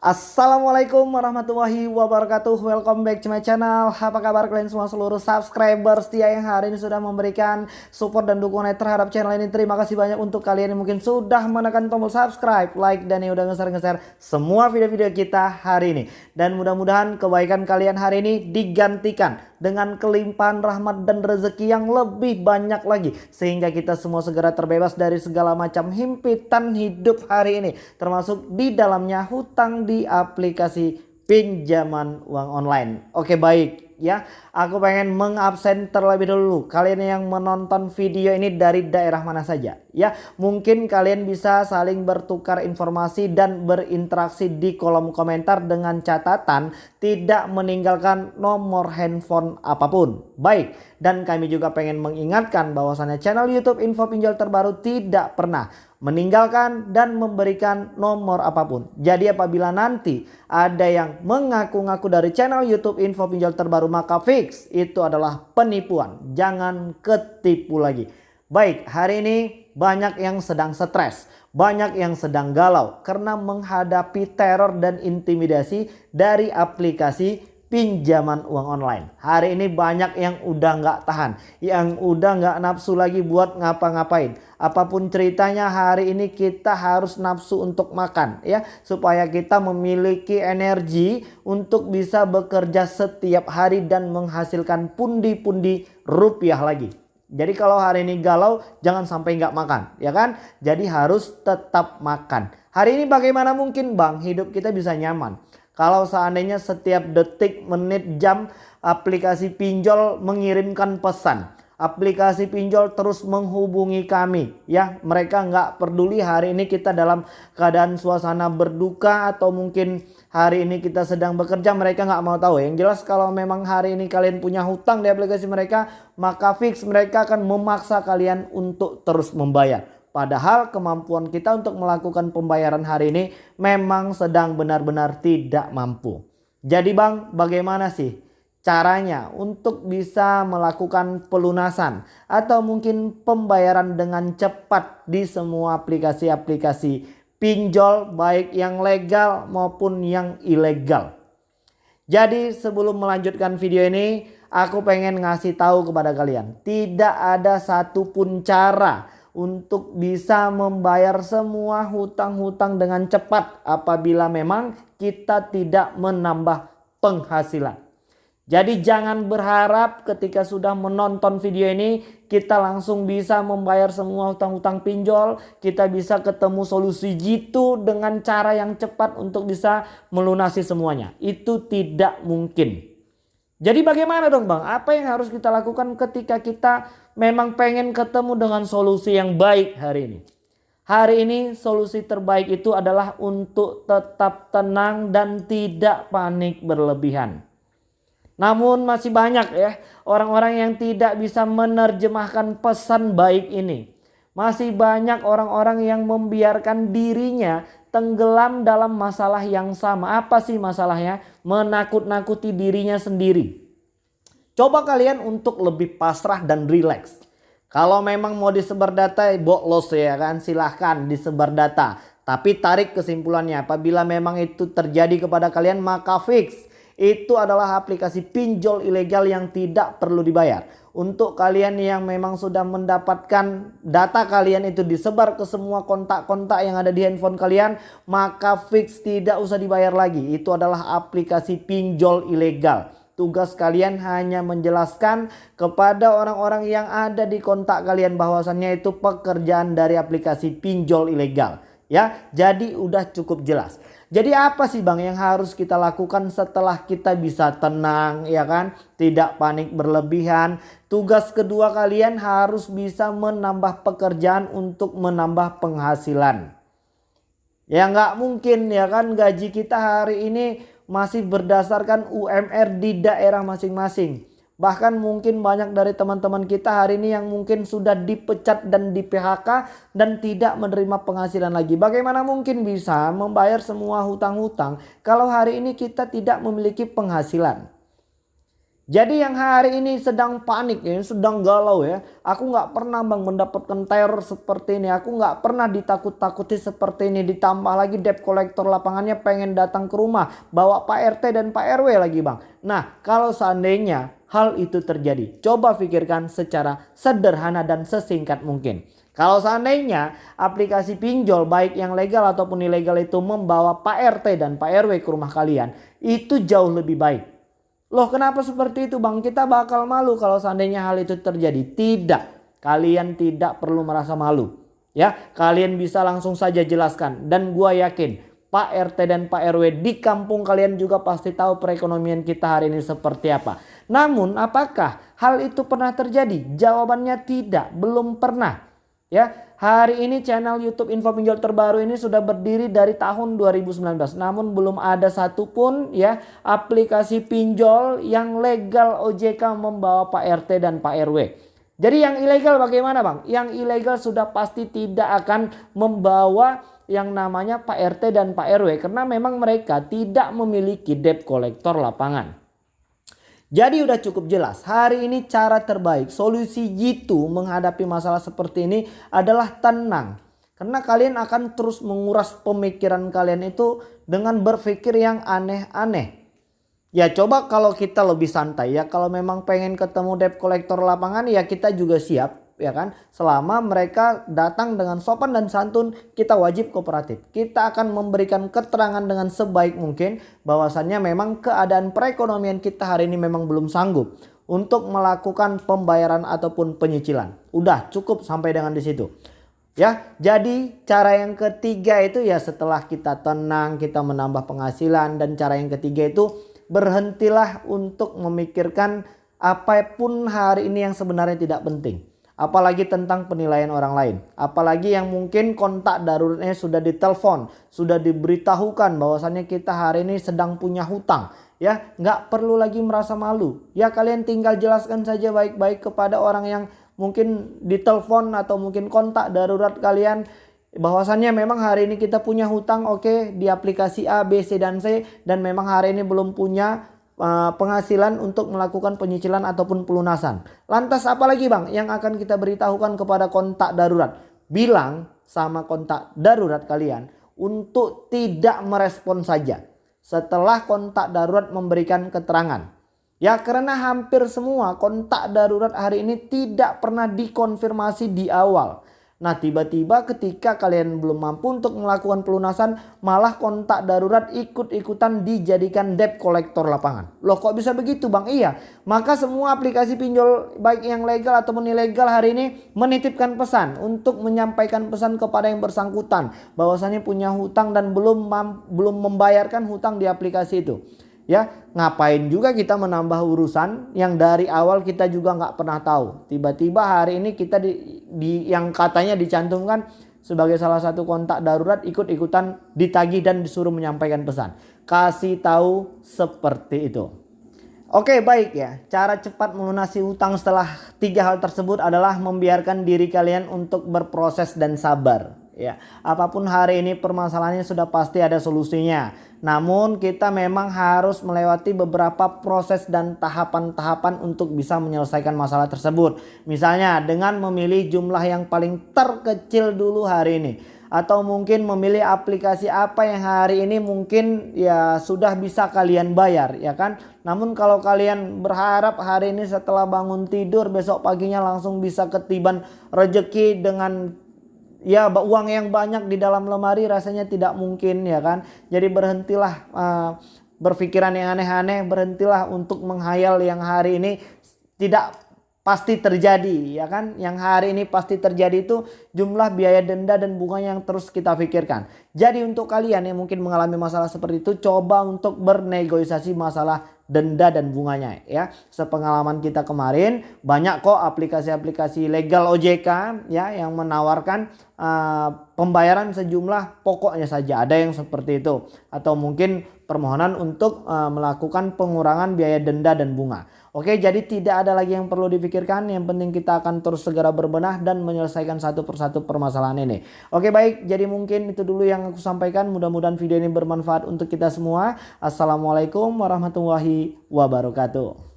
Assalamualaikum warahmatullahi wabarakatuh. Welcome back to my channel. Apa kabar kalian semua seluruh subscriber setia yang hari ini sudah memberikan support dan dukungan terhadap channel ini. Terima kasih banyak untuk kalian yang mungkin sudah menekan tombol subscribe, like, dan yang udah nge-share-nge-share semua video-video kita hari ini. Dan mudah-mudahan kebaikan kalian hari ini digantikan dengan kelimpahan rahmat dan rezeki yang lebih banyak lagi. Sehingga kita semua segera terbebas dari segala macam himpitan hidup hari ini. Termasuk di dalamnya hutang di aplikasi pinjaman uang online. Oke baik ya. Aku pengen mengabsen terlebih dulu kalian yang menonton video ini dari daerah mana saja ya. Mungkin kalian bisa saling bertukar informasi dan berinteraksi di kolom komentar dengan catatan tidak meninggalkan nomor handphone apa pun. Baik, dan kami juga pengen mengingatkan bahwasannya channel YouTube Info Pinjol terbaru tidak pernah meninggalkan dan memberikan nomor apa pun. Jadi apabila nanti ada yang mengaku-ngaku dari channel YouTube info pinjol terbaru maka fix itu adalah penipuan. Jangan ketipu lagi. Baik hari ini banyak yang sedang stres. Banyak yang sedang galau karena menghadapi teror dan intimidasi dari aplikasi pinjaman uang online. Hari ini banyak yang udah nggak tahan, yang udah nggak nafsu lagi buat ngapa-ngapain. Apa pun ceritanya hari ini kita harus nafsu untuk makan ya supaya kita memiliki energi untuk bisa bekerja setiap hari dan menghasilkan pundi-pundi rupiah lagi. Jadi kalau hari ini galau jangan sampai nggak makan ya kan. Jadi harus tetap makan. Hari ini bagaimana mungkin bang hidup kita bisa nyaman. Kalau seandainya setiap detik, menit, jam aplikasi pinjol mengirimkan pesan. Aplikasi pinjol terus menghubungi kami ya. Mereka nggak peduli hari ini kita dalam keadaan suasana berduka atau mungkin hari ini kita sedang bekerja mereka nggak mau tahu. Yang jelas kalau memang hari ini kalian punya hutang di aplikasi mereka maka fix mereka akan memaksa kalian untuk terus membayar. Padahal kemampuan kita untuk melakukan pembayaran hari ini memang sedang benar-benar tidak mampu. Jadi bang bagaimana sih caranya untuk bisa melakukan pelunasan atau mungkin pembayaran dengan cepat di semua aplikasi-aplikasi pinjol baik yang legal maupun yang ilegal. Jadi sebelum melanjutkan video ini aku pengen ngasih tahu kepada kalian tidak ada satupun cara untuk bisa membayar semua hutang-hutang dengan cepat apabila memang kita tidak menambah penghasilan. Jadi jangan berharap ketika sudah menonton video ini kita langsung bisa membayar semua hutang-hutang pinjol. Kita bisa ketemu solusi jitu dengan cara yang cepat untuk bisa melunasi semuanya. Itu tidak mungkin. Jadi bagaimana dong bang? Apa yang harus kita lakukan ketika kita memang pengen ketemu dengan solusi yang baik hari ini? Hari ini solusi terbaik itu adalah untuk tetap tenang dan tidak panik berlebihan. Namun masih banyak ya orang-orang yang tidak bisa menerjemahkan pesan baik ini. Masih banyak orang-orang yang membiarkan dirinya tenggelam dalam masalah yang sama. Apa sih masalahnya? Menakut-nakuti dirinya sendiri. Coba kalian untuk lebih pasrah dan rileks. Kalau memang mau disebar data, boklos ya kan, silahkan disebar data. Tapi tarik kesimpulannya, apabila memang itu terjadi kepada kalian maka fix. Itu adalah aplikasi pinjol ilegal yang tidak perlu dibayar untuk kalian yang memang sudah mendapatkan data kalian itu disebar ke semua kontak-kontak yang ada di handphone kalian maka fix tidak usah dibayar lagi. Itu adalah aplikasi pinjol ilegal. Tugas kalian hanya menjelaskan kepada orang-orang yang ada di kontak kalian bahwasannya itu pekerjaan dari aplikasi pinjol ilegal. Ya jadi udah cukup jelas jadi apa sih Bang yang harus kita lakukan setelah kita bisa tenang ya kan? Tidak panik berlebihan. Tugas kedua kalian harus bisa menambah pekerjaan untuk menambah penghasilan. Ya nggak mungkin ya kan gaji kita hari ini masih berdasarkan UMR di daerah masing-masing. Bahkan mungkin banyak dari teman-teman kita hari ini yang mungkin sudah dipecat dan di PHK dan tidak menerima penghasilan lagi. Bagaimana mungkin bisa membayar semua hutang-hutang kalau hari ini kita tidak memiliki penghasilan? Jadi yang hari ini sedang panik ya, sedang galau ya. Aku nggak pernah bang mendapatkan teror seperti ini. Aku nggak pernah ditakut-takuti seperti ini. Ditambah lagi debt collector lapangannya pengen datang ke rumah. Bawa Pak RT dan Pak RW lagi bang. Nah kalau seandainya hal itu terjadi. Coba pikirkan secara sederhana dan sesingkat mungkin. Kalau seandainya aplikasi pinjol baik yang legal ataupun ilegal itu membawa Pak RT dan Pak RW ke rumah kalian. Itu jauh lebih baik Loh kenapa seperti itu bang? Kita bakal malu kalau seandainya hal itu terjadi. Tidak. Kalian tidak perlu merasa malu. Ya, kalian bisa langsung saja jelaskan. Dan gua yakin Pak RT dan Pak RW di kampung kalian juga pasti tahu perekonomian kita hari ini seperti apa. Namun apakah hal itu pernah terjadi? Jawabannya tidak, belum pernah. Ya, Hari ini channel YouTube Info Pinjol terbaru ini sudah berdiri dari tahun 2019. Namun belum ada satupun ya aplikasi pinjol yang legal OJK membawa Pak RT dan Pak RW. Jadi yang ilegal bagaimana Bang? Yang ilegal sudah pasti tidak akan membawa yang namanya Pak RT dan Pak RW. Karena memang mereka tidak memiliki debt collector lapangan. Jadi udah cukup jelas hari ini cara terbaik solusi jitu menghadapi masalah seperti ini adalah tenang. Karena kalian akan terus menguras pemikiran kalian itu dengan berpikir yang aneh-aneh. Ya coba kalau kita lebih santai ya kalau memang pengen ketemu debt collector lapangan ya kita juga siap ya kan? Selama mereka datang dengan sopan dan santun kita wajib kooperatif. Kita akan memberikan keterangan dengan sebaik mungkin bahwasannya memang keadaan perekonomian kita hari ini memang belum sanggup untuk melakukan pembayaran ataupun penyicilan. Udah cukup sampai dengan di situ. Ya jadi cara yang ketiga itu ya setelah kita tenang kita menambah penghasilan dan cara yang ketiga itu berhentilah untuk memikirkan apa pun hari ini yang sebenarnya tidak penting apalagi tentang penilaian orang lain. Apalagi yang mungkin kontak daruratnya sudah ditelepon, sudah diberitahukan bahwasannya kita hari ini sedang punya hutang. Ya, nggak perlu lagi merasa malu. Ya, kalian tinggal jelaskan saja baik-baik kepada orang yang mungkin ditelepon atau mungkin kontak darurat kalian bahwasannya memang hari ini kita punya hutang oke okay, di aplikasi A, B, C dan C dan memang hari ini belum punya penghasilan untuk melakukan penyicilan ataupun pelunasan. Lantas apa lagi bang yang akan kita beritahukan kepada kontak darurat? Bilang sama kontak darurat kalian untuk tidak merespon saja setelah kontak darurat memberikan keterangan. Ya karena hampir semua kontak darurat hari ini tidak pernah dikonfirmasi di awal. Nah tiba-tiba ketika kalian belum mampu untuk melakukan pelunasan malah kontak darurat ikut-ikutan dijadikan debt collector lapangan. Loh kok bisa begitu bang? Iya maka semua aplikasi pinjol baik yang legal ataupun ilegal hari ini menitipkan pesan untuk menyampaikan pesan kepada yang bersangkutan bahwasannya punya hutang dan belum belum membayarkan hutang di aplikasi itu. Ya, ngapain juga kita menambah urusan yang dari awal kita juga nggak pernah tahu. Tiba-tiba hari ini kita di, di yang katanya dicantumkan sebagai salah satu kontak darurat ikut-ikutan ditagih dan disuruh menyampaikan pesan. Kasih tahu seperti itu. Oke baik ya, cara cepat melunasi utang setelah tiga hal tersebut adalah membiarkan diri kalian untuk berproses dan sabar ya. Apa pun hari ini permasalahannya sudah pasti ada solusinya. Namun kita memang harus melewati beberapa proses dan tahapan-tahapan untuk bisa menyelesaikan masalah tersebut. Misalnya dengan memilih jumlah yang paling terkecil dulu hari ini atau mungkin memilih aplikasi apa yang hari ini mungkin ya sudah bisa kalian bayar ya kan namun kalau kalian berharap hari ini setelah bangun tidur besok paginya langsung bisa ketiban rejeki dengan ya uang yang banyak di dalam lemari rasanya tidak mungkin ya kan. Jadi berhentilah uh, berpikiran yang aneh-aneh, berhentilah untuk menghayal yang hari ini tidak pasti terjadi ya kan yang hari ini pasti terjadi itu jumlah biaya denda dan bunga yang terus kita pikirkan jadi untuk kalian yang mungkin mengalami masalah seperti itu coba untuk bernegosiasi masalah denda dan bunganya ya. Sepengalaman kita kemarin banyak kok aplikasi-aplikasi legal OJK ya yang menawarkan uh, pembayaran sejumlah pokoknya saja ada yang seperti itu atau mungkin permohonan untuk uh, melakukan pengurangan biaya denda dan bunga. Oke, jadi tidak ada lagi yang perlu dipikirkan. Yang penting kita akan terus segera berbenah dan menyelesaikan satu persatu permasalahan ini. Oke, baik. Jadi mungkin itu dulu yang aku sampaikan. Mudah-mudahan video ini bermanfaat untuk kita semua. Assalamualaikum warahmatullahi wabarakatuh.